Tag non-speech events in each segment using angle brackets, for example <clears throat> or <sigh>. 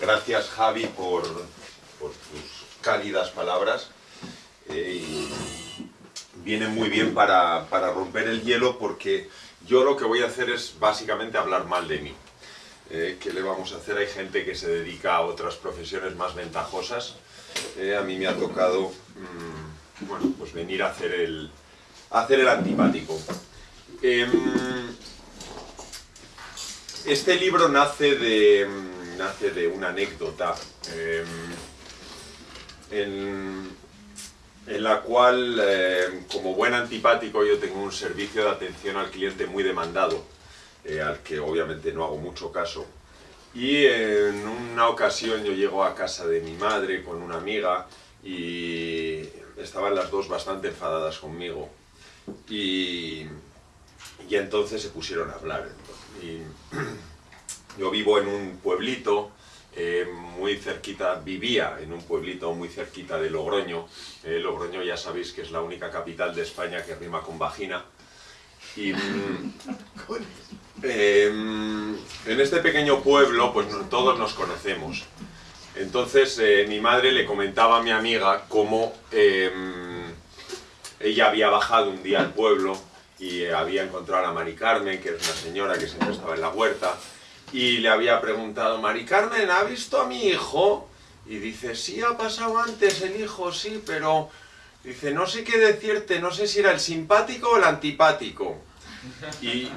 Gracias Javi por, por tus cálidas palabras. Eh, vienen muy bien para, para romper el hielo porque yo lo que voy a hacer es básicamente hablar mal de mí. Eh, ¿Qué le vamos a hacer? Hay gente que se dedica a otras profesiones más ventajosas. Eh, a mí me ha tocado mm, bueno, pues venir a hacer el, a hacer el antipático. Em, este libro nace de, nace de una anécdota em, en, en la cual, em, como buen antipático, yo tengo un servicio de atención al cliente muy demandado, eh, al que obviamente no hago mucho caso. Y en una ocasión yo llego a casa de mi madre con una amiga y estaban las dos bastante enfadadas conmigo. Y, y entonces se pusieron a hablar. Y <clears throat> yo vivo en un pueblito eh, muy cerquita, vivía en un pueblito muy cerquita de Logroño. Eh, Logroño ya sabéis que es la única capital de España que rima con vagina. Y mm, eh, en este pequeño pueblo pues todos nos conocemos. Entonces mi madre le comentaba a mi amiga cómo ella había bajado un día al pueblo y había encontrado a Mari Carmen, que es una señora que siempre estaba en la huerta, y le había preguntado, Mari Carmen, ¿ha visto a mi hijo? Y dice, sí, ha pasado antes el hijo, sí, pero... Dice, no sé qué decirte, no sé si era el simpático o el antipático. Y,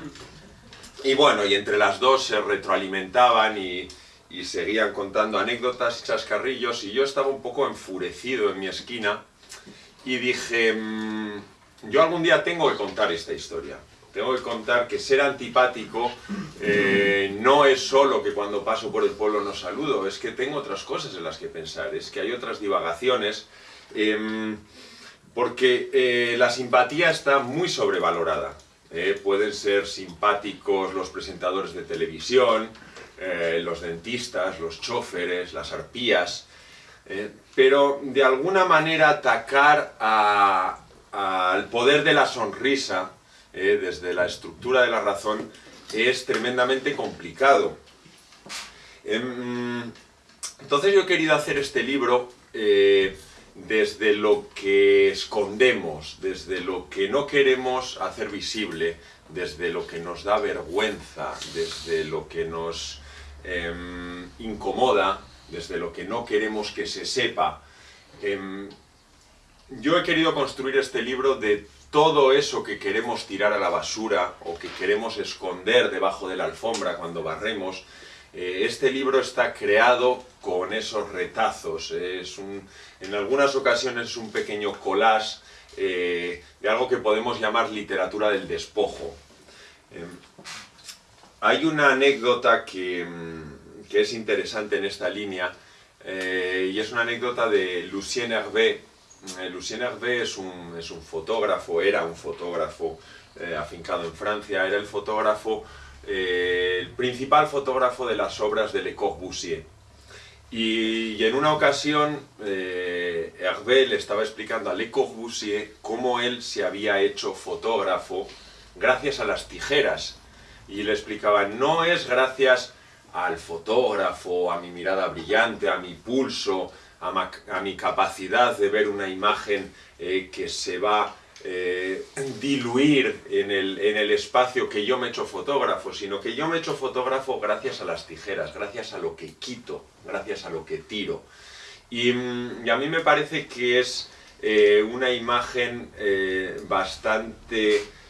y bueno, y entre las dos se retroalimentaban y, y seguían contando anécdotas y chascarrillos, y yo estaba un poco enfurecido en mi esquina, y dije, mmm, yo algún día tengo que contar esta historia. Tengo que contar que ser antipático eh, no es solo que cuando paso por el pueblo no saludo, es que tengo otras cosas en las que pensar, es que hay otras divagaciones, eh, porque eh, la simpatía está muy sobrevalorada. Eh, pueden ser simpáticos los presentadores de televisión, los dentistas, los choferes, las arpías, pero de alguna manera atacar al poder de la sonrisa, eh, desde la estructura de la razón, es tremendamente complicado. Em, entonces yo he querido hacer este libro eh, desde lo que escondemos, desde lo que no queremos hacer visible, desde lo que nos da vergüenza, desde lo que nos eh, incomoda, desde lo que no queremos que se sepa. Eh, yo he querido construir este libro de todo eso que queremos tirar a la basura o que queremos esconder debajo de la alfombra cuando barremos. Eh, este libro está creado con esos retazos. Es un, en algunas ocasiones es un pequeño collage eh, de algo que podemos llamar literatura del despojo. Eh, hay una anécdota que, mm, que, es interesante en esta línea y es una anécdota de Lucien Hervé, Lucien Hervé es un, es un, fotógrafo, era un fotógrafo eh, afincado en Francia, era el fotógrafo, eh, el principal fotógrafo de las obras de Le Corbusier. Y, y en una ocasión eh, Hervé le estaba explicando a Le Corbusier cómo él se había hecho fotógrafo gracias a las tijeras. Y le explicaba, no es gracias al fotógrafo, a mi mirada brillante, a mi pulso, a, mi capacidad de ver una imagen eh, que se va eh, diluir en el, en el, espacio que yo me he hecho fotógrafo, sino que yo me he hecho fotógrafo gracias a las tijeras, gracias a lo que quito, gracias a lo que tiro. Y, y a mí me parece que es eh, una imagen bastante mm,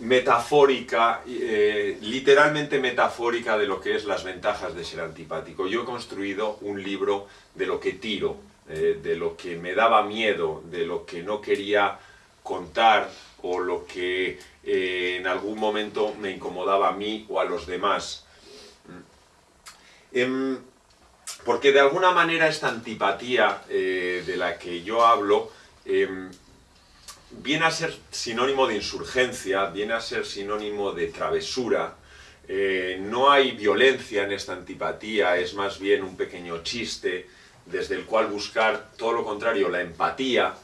metafórica, eh, literalmente metafórica de lo que es las ventajas de ser antipático. Yo he construido un libro de lo que tiro, eh, de lo que me daba miedo, de lo que no quería contar o lo que eh, en algún momento me incomodaba a mí o a los demás. Eh, porque de alguna manera esta antipatía de la que yo hablo em, viene a ser sinónimo de insurgencia, viene a ser sinónimo de travesura, eh, no hay violencia en esta antipatía, es más bien un pequeño chiste desde el cual buscar todo lo contrario, la empatía,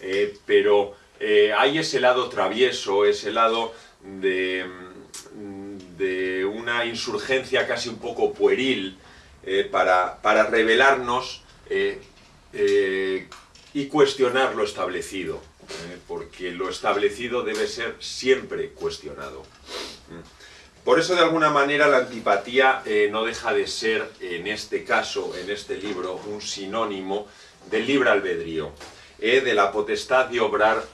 eh, pero eh, hay ese lado travieso, ese lado de, de, una insurgencia casi un poco pueril, para, para, revelarnos y cuestionar lo establecido, porque lo establecido debe ser siempre cuestionado. Por eso, de alguna manera, la antipatía no deja de ser, en este caso, en este libro, un sinónimo del libre albedrío, de la potestad de obrar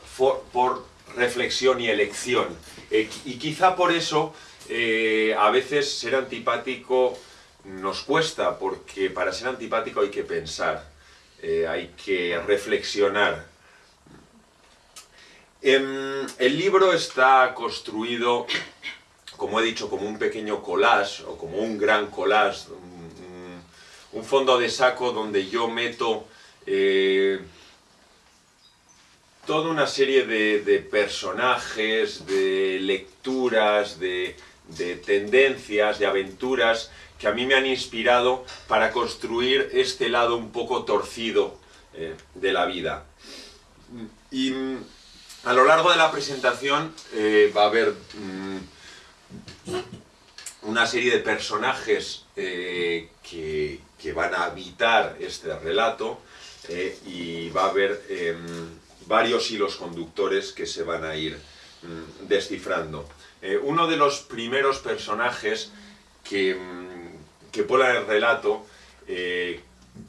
por reflexión y elección. y quizá por eso eh, a veces ser antipático nos cuesta, porque para ser antipático hay que pensar, eh, hay que reflexionar. Em, el libro está construido, como he dicho, como un pequeño collage, o como un gran collage, un, fondo de saco donde yo meto eh, toda una serie de personajes, de lecturas, de, de tendencias, de aventuras que a mí me han inspirado para construir este lado un poco torcido eh, de la vida. A lo largo de la presentación eh, va a haber mm, una serie de personajes eh, que, van a habitar este relato y va a haber em, varios hilos conductores que se van a ir mm, descifrando. Eh, uno de los primeros personajes que, mm, que en el relato, eh,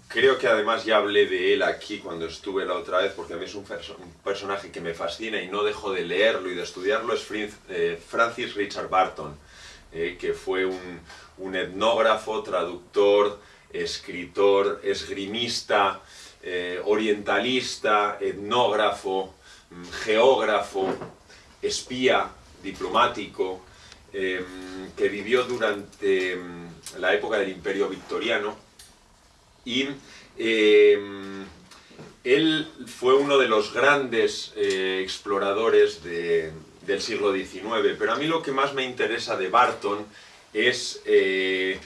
creo que además ya hablé de él aquí cuando estuve la otra vez, porque a mí es un, personaje que me fascina y no dejo de leerlo y de estudiarlo, es eh, Francis Richard Barton, que fue un, un, etnógrafo, traductor, escritor, esgrimista, orientalista, etnógrafo, mm, geógrafo, espía, diplomático, em, que vivió durante em, la época del Imperio Victoriano y em, él fue uno de los grandes eh, exploradores del siglo XIX, pero a mí lo que más me interesa de Barton es eh,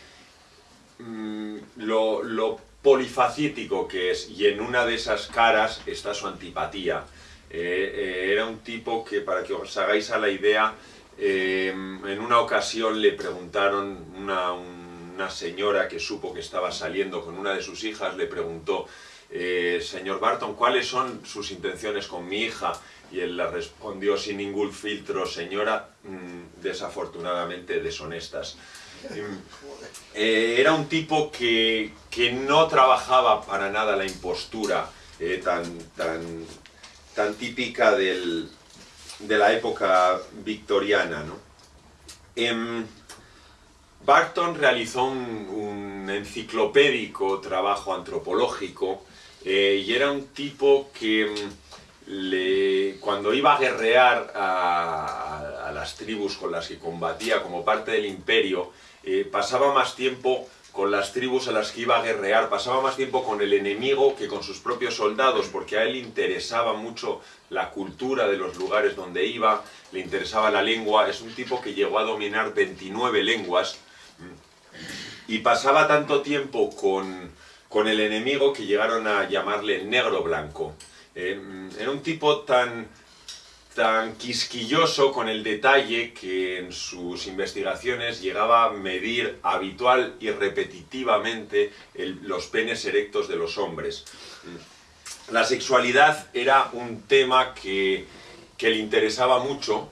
mm, lo, lo polifacético que es, y en una de esas caras está su antipatía. Eh, era un tipo que, para que os hagáis a la idea, eh, en una ocasión le preguntaron, una, una, señora que supo que estaba saliendo con una de sus hijas, le preguntó, señor Barton, ¿cuáles son sus intenciones con mi hija? Y él le respondió sin ningún filtro, señora, mm, desafortunadamente deshonestas. <laughs> era un tipo que, que, no trabajaba para nada la impostura tan, tan tan típica de la época victoriana. ¿no? Barton realizó un, enciclopédico trabajo antropológico eh, y era un tipo que le, cuando iba a guerrear a, las tribus con las que combatía como parte del imperio, eh, pasaba más tiempo con las tribus a las que iba a guerrear, pasaba más tiempo con el enemigo que con sus propios soldados, porque a él le interesaba mucho la cultura de los lugares donde iba, le interesaba la lengua, es un tipo que llegó a dominar 29 lenguas, y pasaba tanto tiempo con, con el enemigo que llegaron a llamarle negro blanco. Eh, era un tipo tan tan quisquilloso con el detalle que en sus investigaciones llegaba a medir habitual y repetitivamente los penes erectos de los hombres. La sexualidad era un tema que, le interesaba mucho.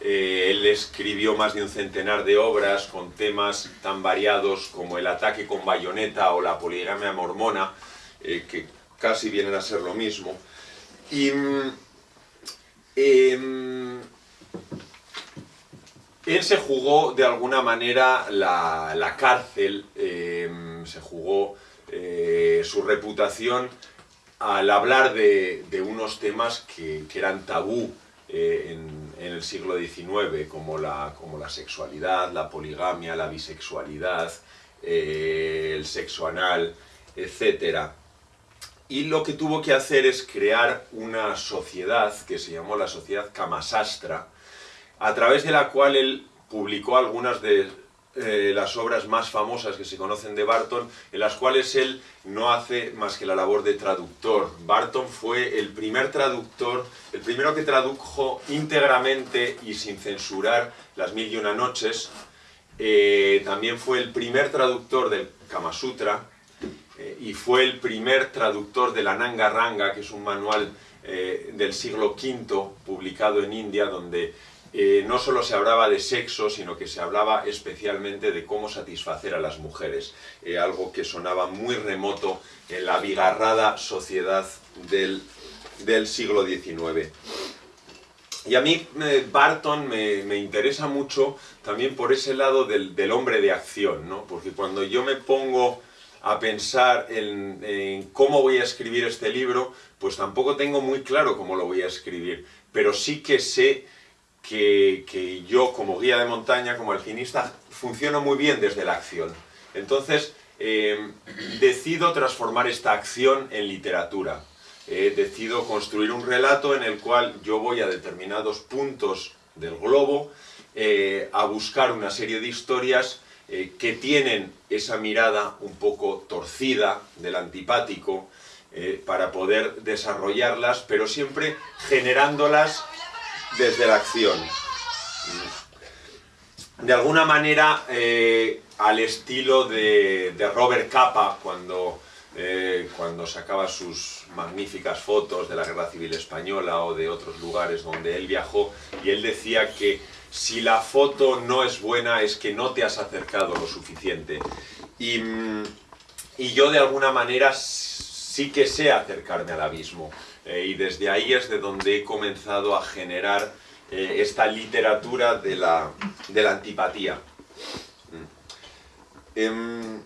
Eh, él escribió más de un centenar de obras con temas tan variados como el ataque con bayoneta o la poligamia mormona, eh, que casi vienen a ser lo mismo. Y mm, Em, él se jugó de alguna manera la, cárcel, em, se jugó eh, su reputación al hablar de, unos temas que, eran tabú eh, en, el siglo XIX, como la, como la sexualidad, la poligamia, la bisexualidad, eh, el sexo anal, etc y lo que tuvo que hacer es crear una sociedad que se llamó la sociedad Kamasastra, a través de la cual él publicó algunas de eh, las obras más famosas que se conocen de Barton, en las cuales él no hace más que la labor de traductor. Barton fue el primer traductor, el primero que tradujo íntegramente y sin censurar las mil y una noches, eh, también fue el primer traductor del Kama Sutra eh, y fue el primer traductor de la Nanga Ranga, que es un manual eh, del siglo V publicado en India, donde no solo se hablaba de sexo, sino que se hablaba especialmente de cómo satisfacer a las mujeres, algo que sonaba muy remoto en la abigarrada sociedad del, del siglo XIX. Y a mí Barton me, interesa mucho también por ese lado del, hombre de acción, ¿no? Porque cuando yo me pongo a pensar en, cómo voy a escribir este libro, pues tampoco tengo muy claro cómo lo voy a escribir, pero sí que sé que, yo como guía de montaña, como alpinista, funciono muy bien desde la acción. Entonces, eh, decido transformar esta acción en literatura eh, decido construir un relato en el cual yo voy a determinados puntos del globo eh, a buscar una serie de historias que tienen esa mirada un poco torcida del antipático para poder desarrollarlas, pero siempre generándolas desde la acción. De alguna manera, al estilo de, Robert Capa, cuando eh, cuando sacaba sus magníficas fotos de la Guerra Civil Española o de otros lugares donde él viajó, y él decía que si la foto no es buena es que no te has acercado lo suficiente. Y, mm, yo de alguna manera sí que sé acercarme al abismo, eh, y desde ahí es de donde he comenzado a generar eh, esta literatura de la, de la antipatía. Mm. Em,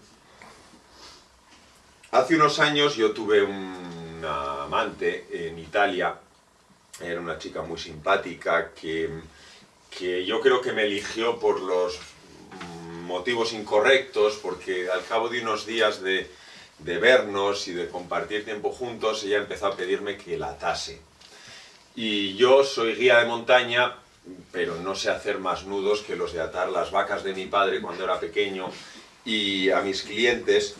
Hace unos años yo tuve una amante en Italia, era una chica muy simpática que, que yo creo que me eligió por los motivos incorrectos, porque al cabo de unos días de, de vernos y de compartir tiempo juntos, ella empezó a pedirme que la atase. Y yo soy guía de montaña, pero no sé hacer más nudos que los de atar las vacas de mi padre cuando era pequeño y a mis clientes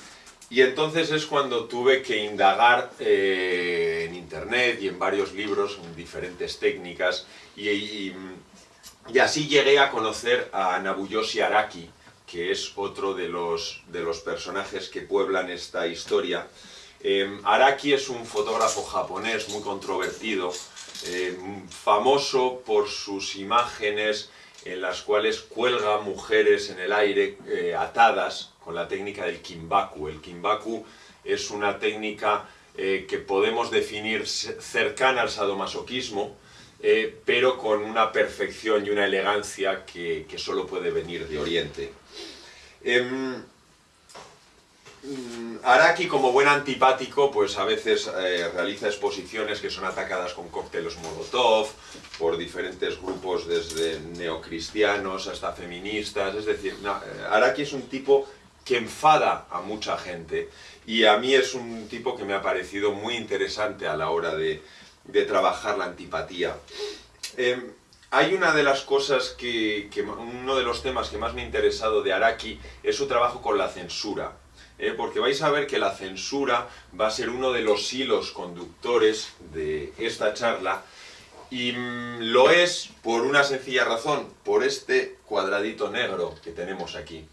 y entonces es cuando tuve que indagar eh, en internet y en varios libros, en diferentes técnicas, y, y, así llegué a conocer a Nabuyoshi Araki, que es otro de los, de los personajes que pueblan esta historia. Em, Araki es un fotógrafo japonés muy controvertido, em, famoso por sus imágenes en las cuales cuelga mujeres en el aire eh, atadas con la técnica del kimbaku. El kimbaku es una técnica eh, que podemos definir cercana al sadomasoquismo, eh, pero con una perfección y una elegancia que, solo puede venir de Oriente. Mm, Araki, como buen antipático, pues a veces eh, realiza exposiciones que son atacadas con cócteles Molotov, por diferentes grupos desde neocristianos hasta feministas, es decir, Araki es un tipo que enfada a mucha gente y a mí es un tipo que me ha parecido muy interesante a la hora de, trabajar la antipatía. Em, hay una de las cosas que, uno de los temas que más me ha interesado de Araki es su trabajo con la censura. ¿eh? porque vais a ver que la censura va a ser uno de los hilos conductores de esta charla y mm, lo es por una sencilla razón, por este cuadradito negro que tenemos aquí.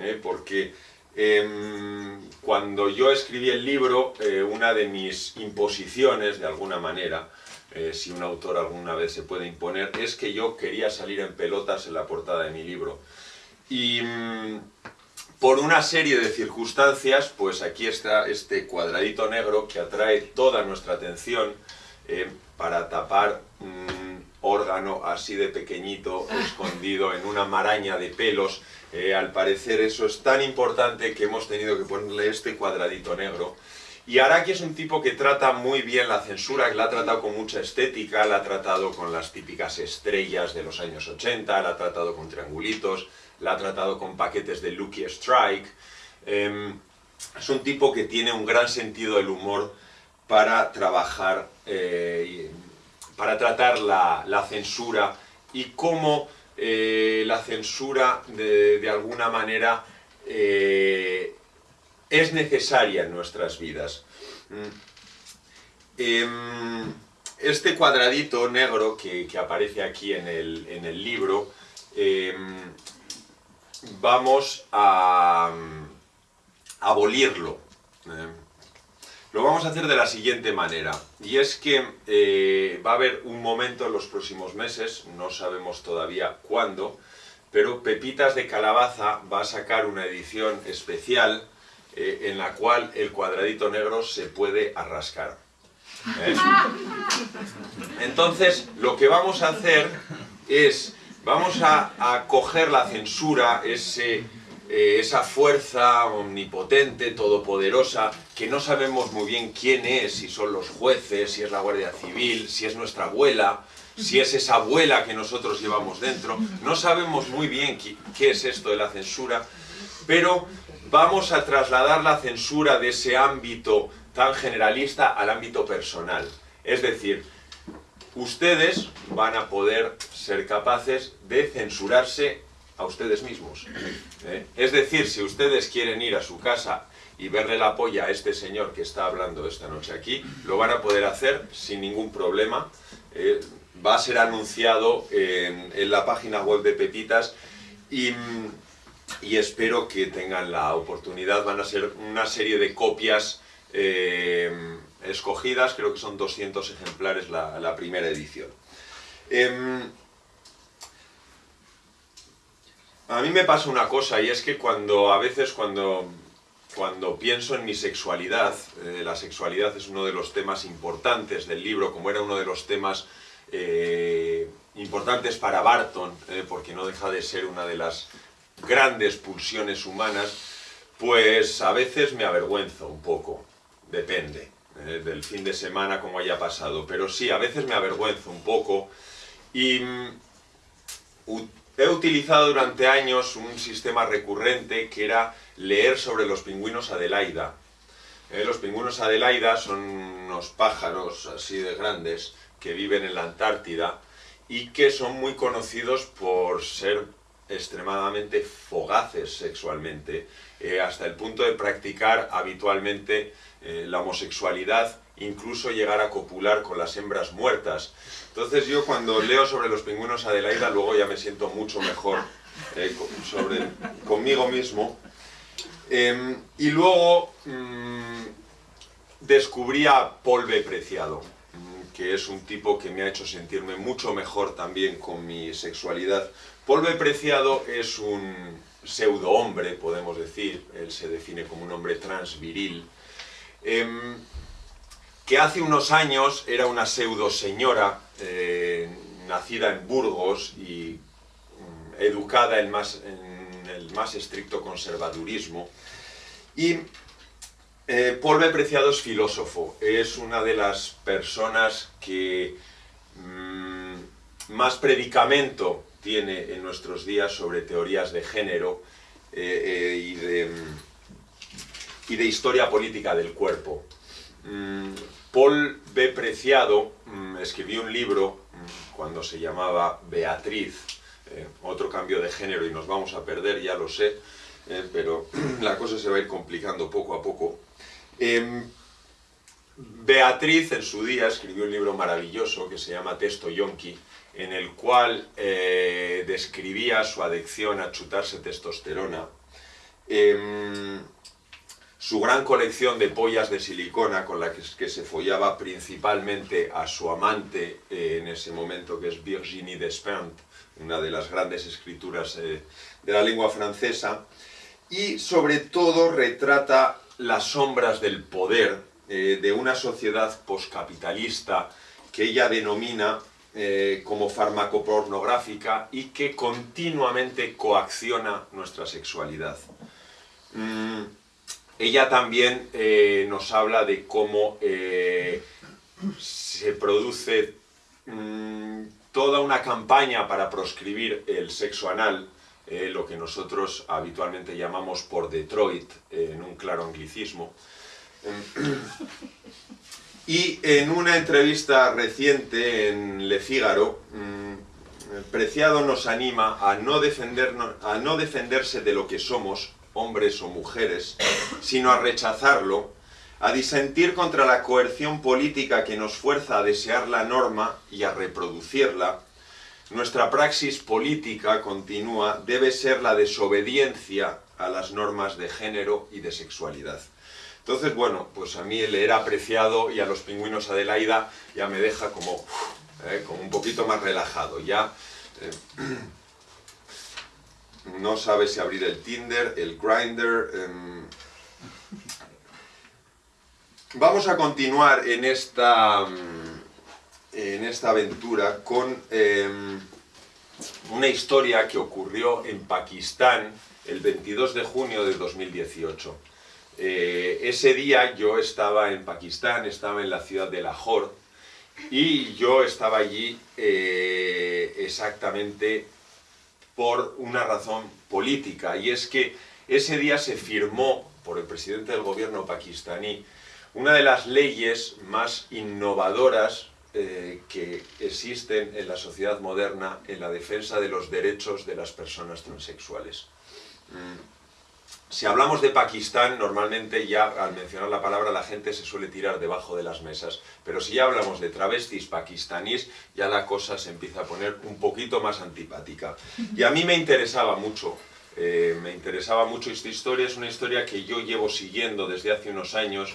¿eh? porque em, cuando yo escribí el libro, eh, una de mis imposiciones, de alguna manera, eh, si un autor alguna vez se puede imponer, es que yo quería salir en pelotas en la portada de mi libro. Y mm, por una serie de circunstancias, pues aquí está este cuadradito negro que atrae toda nuestra atención para tapar un órgano así de pequeñito, escondido en una maraña de pelos, eh, al parecer eso es tan importante que hemos tenido que ponerle este cuadradito negro. Y Araki es un tipo que trata muy bien la censura, que la ha tratado con mucha estética, la ha tratado con las típicas estrellas de los años 80, la ha tratado con triangulitos, la ha tratado con paquetes de Lucky Strike. Em, es un tipo que tiene un gran sentido del humor para trabajar, eh, para tratar la, la censura y cómo eh, la censura de, alguna manera eh, es necesaria en nuestras vidas. Mm. Em, este cuadradito negro que, aparece aquí en el, libro em, vamos a mm, abolirlo. ¿eh? Lo vamos a hacer de la siguiente manera, y es que eh, va a haber un momento en los próximos meses, no sabemos todavía cuándo, pero Pepitas de Calabaza va a sacar una edición especial eh, en la cual el cuadradito negro se puede arrascar. ¿eh? Entonces, lo que vamos a hacer es, vamos a, coger la censura, ese eh, esa fuerza omnipotente, todopoderosa, que no sabemos muy bien quién es, si son los jueces, si es la Guardia Civil, si es nuestra abuela, si es esa abuela que nosotros llevamos dentro. No sabemos muy bien qué es esto de la censura, pero vamos a trasladar la censura de ese ámbito tan generalista al ámbito personal. Es decir, ustedes van a poder ser capaces de censurarse a ustedes mismos. ¿eh? Es decir, si ustedes quieren ir a su casa y verle la polla a este señor que está hablando esta noche aquí, lo van a poder hacer sin ningún problema. Eh, va a ser anunciado en, en, la página web de Pepitas y, y, espero que tengan la oportunidad. Van a ser una serie de copias eh, escogidas, creo que son 200 ejemplares la, primera edición. Eh, a mí me pasa una cosa y es que cuando a veces cuando, cuando pienso en mi sexualidad, eh, la sexualidad es uno de los temas importantes del libro, como era uno de los temas eh, importantes para Barton, porque no deja de ser una de las grandes pulsiones humanas, pues a veces me avergüenzo un poco, depende eh, del fin de semana como haya pasado, pero sí, a veces me avergüenzo un poco y mm, He utilizado durante años un sistema recurrente que era leer sobre los pingüinos Adelaida. Eh, los pingüinos Adelaida son unos pájaros así de grandes que viven en la Antártida y que son muy conocidos por ser extremadamente fogaces sexualmente, eh, hasta el punto de practicar habitualmente eh, la homosexualidad, incluso llegar a copular con las hembras muertas. Entonces yo cuando leo sobre los pingüinos Adelaida, luego ya me siento mucho mejor eh, sobre, conmigo mismo. Eh, y luego mmm, descubrí a B. Preciado, que es un tipo que me ha hecho sentirme mucho mejor también con mi sexualidad. Paul B. Preciado es un pseudo hombre, podemos decir, él se define como un hombre transviril, eh, que hace unos años era una pseudo señora, eh, nacida en Burgos y mm, educada en, el más estricto conservadurismo. Y eh, B. Preciado es filósofo, es una de las personas que mmm, más predicamento tiene en nuestros días sobre teorías de género eh, y de, y, de, historia política del cuerpo. Mm, Paul B. Preciado mm, escribió un libro mm, cuando se llamaba Beatriz, eh, otro cambio de género y nos vamos a perder, ya lo sé, eh, pero <clears throat> la cosa se va a ir complicando poco a poco. Beatriz en su día escribió un libro maravilloso que se llama Testo Yonki, en el cual eh, describía su adicción a chutarse testosterona. Em, su gran colección de pollas de silicona con la que, que se follaba principalmente a su amante eh, en ese momento, que es Virginie Despentes, una de las grandes escrituras eh, de la lengua francesa, y sobre todo retrata las sombras del poder eh, de una sociedad poscapitalista que ella denomina eh, como farmacopornográfica y que continuamente coacciona nuestra sexualidad. Mm, ella también eh, nos habla de cómo se produce mmm, toda una campaña para proscribir el sexo anal, lo que nosotros habitualmente llamamos por Detroit, en un claro anglicismo. Y en una entrevista reciente en Le Figaro, mmm, Preciado nos anima a no, defendernos, a no defenderse de lo que somos, hombres o mujeres, sino a rechazarlo, a disentir contra la coerción política que nos fuerza a desear la norma y a reproducirla, nuestra praxis política continua debe ser la desobediencia a las normas de género y de sexualidad. Entonces, bueno, pues a mí el leer apreciado y a los pingüinos Adelaida ya me deja como, eh, como un poquito más relajado. Ya eh, no sabe si abrir el Tinder, el Grindr. Em. Vamos a continuar en esta, en esta aventura con em, una historia que ocurrió en Pakistán el 22 de junio de 2018. Eh, ese día yo estaba en Pakistán, estaba en la ciudad de Lahore y yo estaba allí eh, exactamente por una razón política y es que ese día se firmó por el presidente del gobierno pakistaní una de las leyes más innovadoras eh, que existen en la sociedad moderna en la defensa de los derechos de las personas transexuales. Mm. Si hablamos de Pakistán, normalmente ya al mencionar la palabra la gente se suele tirar debajo de las mesas, pero si ya hablamos de travestis pakistaníes, ya la cosa se empieza a poner un poquito más antipática. Y a mí me interesaba mucho, eh, me interesaba mucho esta historia, es una historia que yo llevo siguiendo desde hace unos años,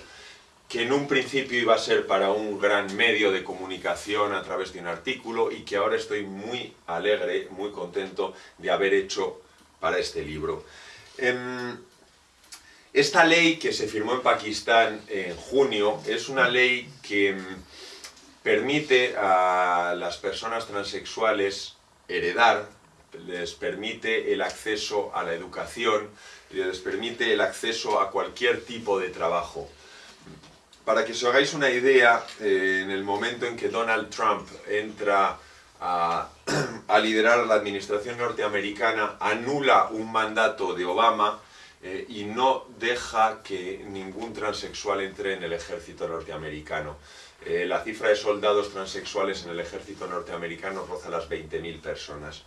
que en un principio iba a ser para un gran medio de comunicación a través de un artículo y que ahora estoy muy alegre, muy contento de haber hecho para este libro. Em, esta ley que se firmó en Pakistán en junio es una ley que mm, permite a las personas transexuales heredar, les permite el acceso a la educación, les permite el acceso a cualquier tipo de trabajo. Para que os hagáis una idea, eh, en el momento en que Donald Trump entra a, a liderar la administración norteamericana, anula un mandato de Obama, eh, y no deja que ningún transexual entre en el ejército norteamericano. Eh, la cifra de soldados transexuales en el ejército norteamericano roza las 20.000 personas.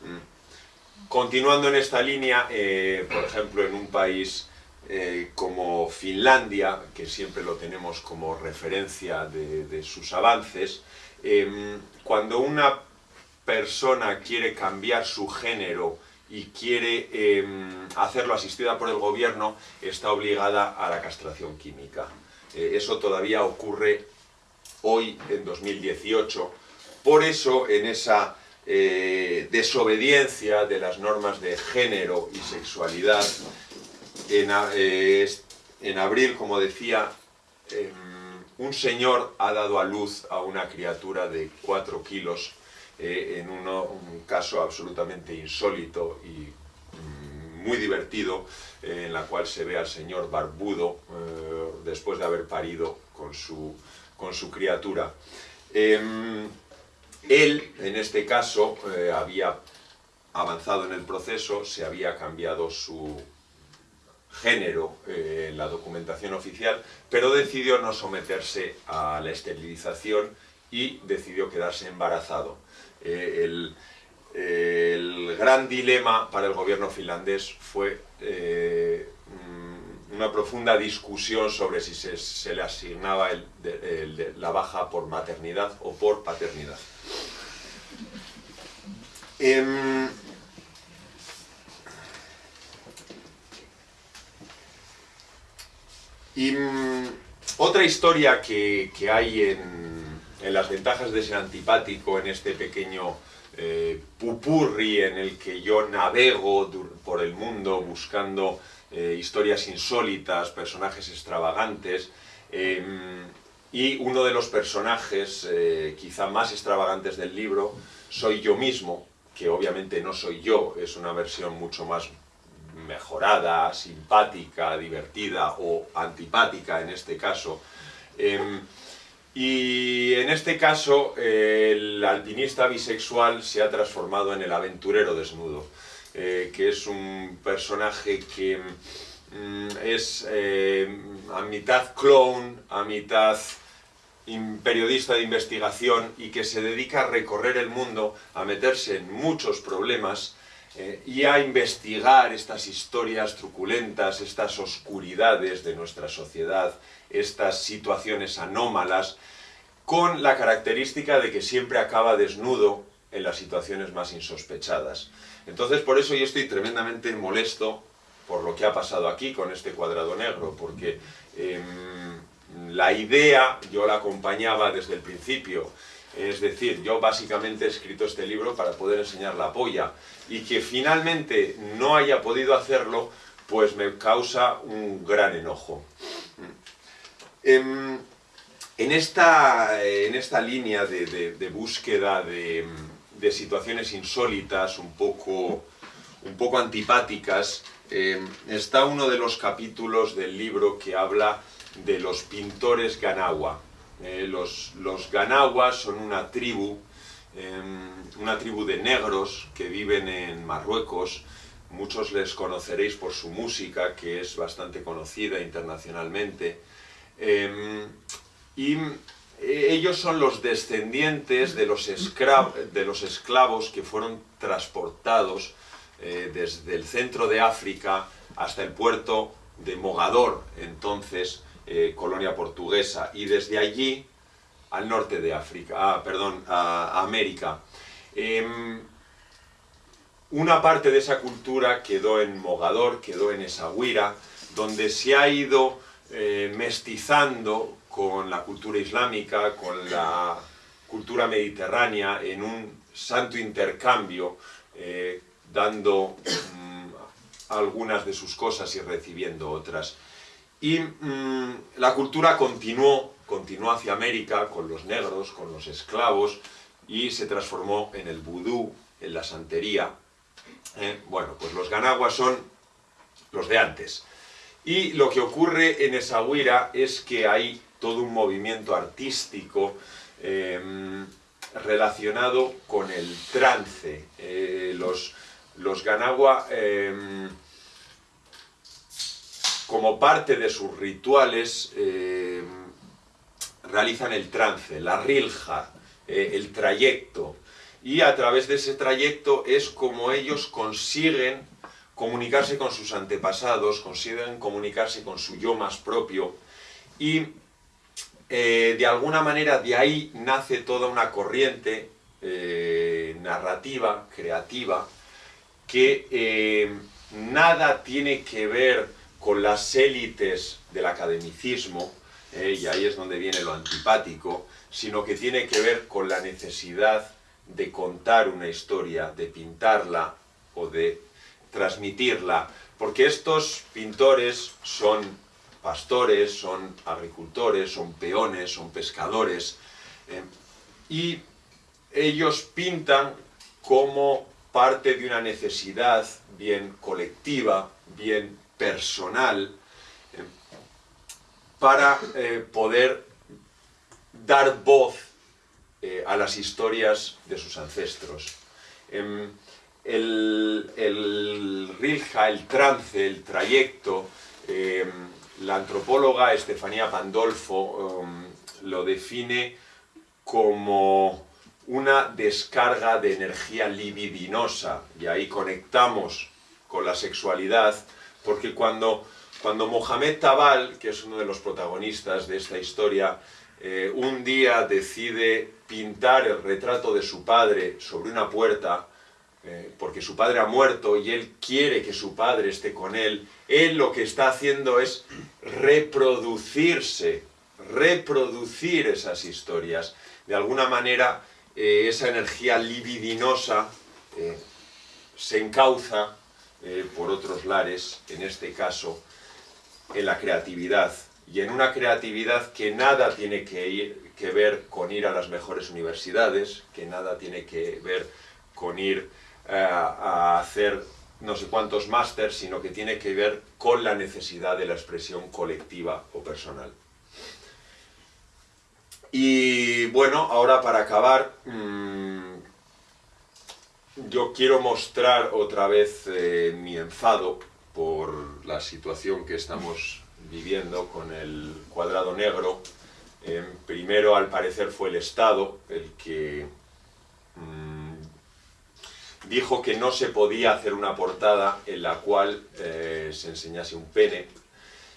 Mm. Continuando en esta línea, eh, por ejemplo, en un país como Finlandia, que siempre lo tenemos como referencia de, de sus avances, cuando una persona quiere cambiar su género y quiere em, hacerlo asistida por el gobierno, está obligada a la castración química. Eh, eso todavía ocurre hoy, en 2018. Por eso, en esa eh, desobediencia de las normas de género y sexualidad, en, eh, en abril, como decía, em, un señor ha dado a luz a una criatura de 4 kilos eh, en un caso absolutamente insólito y mm, muy divertido, eh, en la cual se ve al señor barbudo eh, después de haber parido con su, con su criatura. Em, él, en este caso, había avanzado en el proceso, se había cambiado su género en la documentación oficial, pero decidió no someterse a la esterilización y decidió quedarse embarazado. Eh, el, gran dilema para el gobierno finlandés fue eh, mm, una profunda discusión sobre si se, le asignaba la baja por maternidad o por paternidad. Em, y mm, otra historia que hay en, en las ventajas de ser antipático, en este pequeño eh, pupurri en el que yo navego por el mundo buscando eh, historias insólitas, personajes extravagantes, em, y uno de los personajes eh, quizá más extravagantes del libro soy yo mismo, que obviamente no soy yo, es una versión mucho más mejorada, simpática, divertida o antipática en este caso. Y en este caso, el alpinista bisexual se ha transformado en el aventurero desnudo, eh, que es un personaje que mm, es eh, a mitad clown, a mitad periodista de investigación y que se dedica a recorrer el mundo, a meterse en muchos problemas eh, y a investigar estas historias truculentas, estas oscuridades de nuestra sociedad, estas situaciones anómalas, con la característica de que siempre acaba desnudo en las situaciones más insospechadas. Entonces por eso yo estoy tremendamente molesto por lo que ha pasado aquí con este cuadrado negro, porque em, la idea yo la acompañaba desde el principio, es decir, yo básicamente he escrito este libro para poder enseñar la polla, y que finalmente no haya podido hacerlo, pues me causa un gran enojo. Em, en, esta, en esta línea de, búsqueda de, situaciones insólitas, un poco, un poco antipáticas, em, está uno de los capítulos del libro que habla de los pintores Ganawa. Eh, los, los son una tribu, em, una tribu de negros que viven en Marruecos, muchos les conoceréis por su música, que es bastante conocida internacionalmente, Em, y eh, ellos son los descendientes de los, esclavos que fueron transportados eh, desde el centro de África hasta el puerto de Mogador, entonces eh, colonia portuguesa, y desde allí al norte de África, ah, perdón, a, América. Em, una parte de esa cultura quedó en Mogador, quedó en Esahuira, donde se ha ido eh, mestizando con la cultura islámica, con la cultura mediterránea, en un santo intercambio, eh, dando mm, algunas de sus cosas y recibiendo otras. Y mm, la cultura continuó, continuó hacia América con los negros, con los esclavos, y se transformó en el vudú, en la santería. Eh, bueno, pues los ganaguas son los de antes. Y lo que ocurre en esa huira es que hay todo un movimiento artístico em, relacionado con el trance. Eh, los, los Ganagua, em, como parte de sus rituales, em, realizan el trance, la rilja, eh, el trayecto. Y a través de ese trayecto es como ellos consiguen comunicarse con sus antepasados, consiguen comunicarse con su yo más propio y eh, de alguna manera de ahí nace toda una corriente eh, narrativa, creativa, que eh, nada tiene que ver con las élites del academicismo, y ahí es donde viene lo antipático, sino que tiene que ver con la necesidad de contar una historia, de pintarla o de transmitirla, porque estos pintores son pastores, son agricultores, son peones, son pescadores, eh, y ellos pintan como parte de una necesidad bien colectiva, bien personal, eh, para eh, poder dar voz a las historias de sus ancestros. El, el rilja, el trance, el trayecto, em, la antropóloga Estefanía Pandolfo em, lo define como una descarga de energía libidinosa, y ahí conectamos con la sexualidad, porque cuando, cuando Mohamed Tabal, que es uno de los protagonistas de esta historia, eh, un día decide pintar el retrato de su padre sobre una puerta, eh, porque su padre ha muerto y él quiere que su padre esté con él, él lo que está haciendo es reproducirse, reproducir esas historias. De alguna manera, eh, esa energía libidinosa eh, se encauza por otros lares, en este caso, en la creatividad. Y en una creatividad que nada tiene que, que ver con ir a las mejores universidades, que nada tiene que ver con ir eh, a hacer no sé cuántos másters, sino que tiene que ver con la necesidad de la expresión colectiva o personal. Y bueno, ahora para acabar, mm, yo quiero mostrar otra vez eh, mi enfado por la situación que estamos viviendo con el cuadrado negro. Eh, primero, al parecer, fue el Estado el que mm, dijo que no se podía hacer una portada en la cual eh, se enseñase un pene.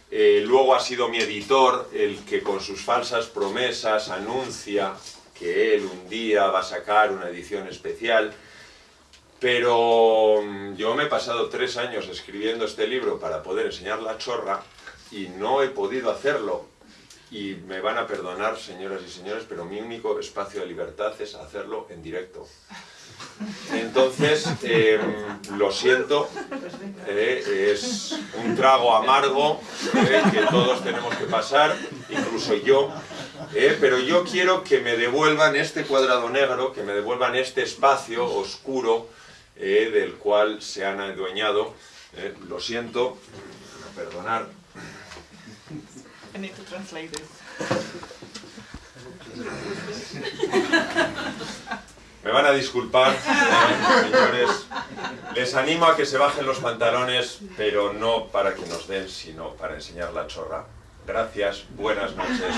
Eh, luego ha sido mi editor el que con sus falsas promesas anuncia que él un día va a sacar una edición especial, pero mm, yo me he pasado tres años escribiendo este libro para poder enseñar la chorra y no he podido hacerlo. Y me van a perdonar, señoras y señores, pero mi único espacio de libertad es hacerlo en directo. Entonces, em, lo siento, eh, es un trago amargo eh, que todos tenemos que pasar, incluso yo, eh, pero yo quiero que me devuelvan este cuadrado negro, que me devuelvan este espacio oscuro del cual se han adueñado. lo siento, perdonar. I need to translate this. <laughs> Me van a disculpar, <laughs> eh, señores. Les animo a que se bajen los pantalones, pero no para que nos den, sino para enseñar la chorra. Gracias, buenas noches.